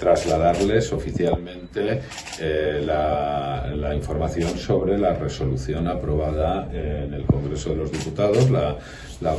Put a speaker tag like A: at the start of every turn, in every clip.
A: trasladarles oficialmente eh, la, información sobre la resolución aprobada en el Congreso de los Diputados, la,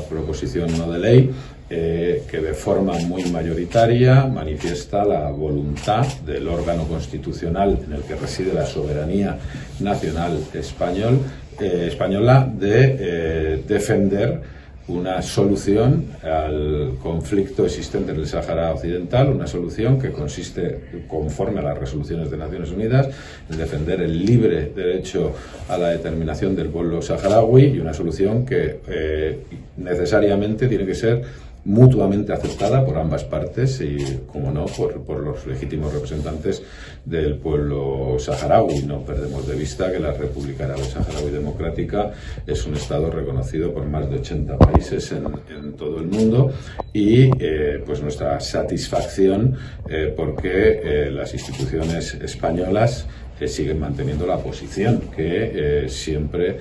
A: proposición no de ley, eh, que de forma muy mayoritaria manifiesta la voluntad del órgano constitucional en el que reside la soberanía nacional español, eh, española de defender una solución al conflicto existente en el Sáhara Occidental, una solución que consiste, conforme a las resoluciones de Naciones Unidas, en defender el libre derecho a la determinación del pueblo saharaui y una solución que eh, necesariamente tiene que ser mutuamente aceptada por ambas partes y, como no, por, los legítimos representantes del pueblo saharaui. No perdemos de vista que la República Árabe Saharaui Democrática es un Estado reconocido por más de 80 países en, todo el mundo y eh, pues nuestra satisfacción eh, porque eh, las instituciones españolas siguen manteniendo la posición que siempre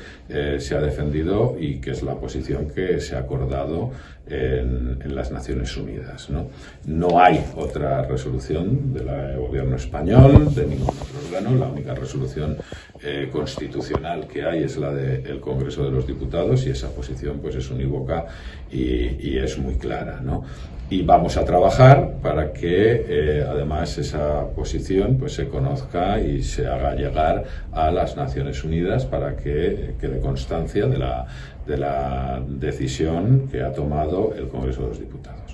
A: se ha defendido y que es la posición que se ha acordado en, las Naciones Unidas. ¿no? no hay otra resolución del gobierno español, de ningún otro la única resolución eh, constitucional que hay es la del Congreso de los Diputados y esa posición pues es unívoca y, es muy clara. ¿no? Y vamos a trabajar para que eh, además esa posición pues se conozca y se haga llegar a las Naciones Unidas para que quede constancia de la, de la decisión que ha tomado el Congreso de los Diputados.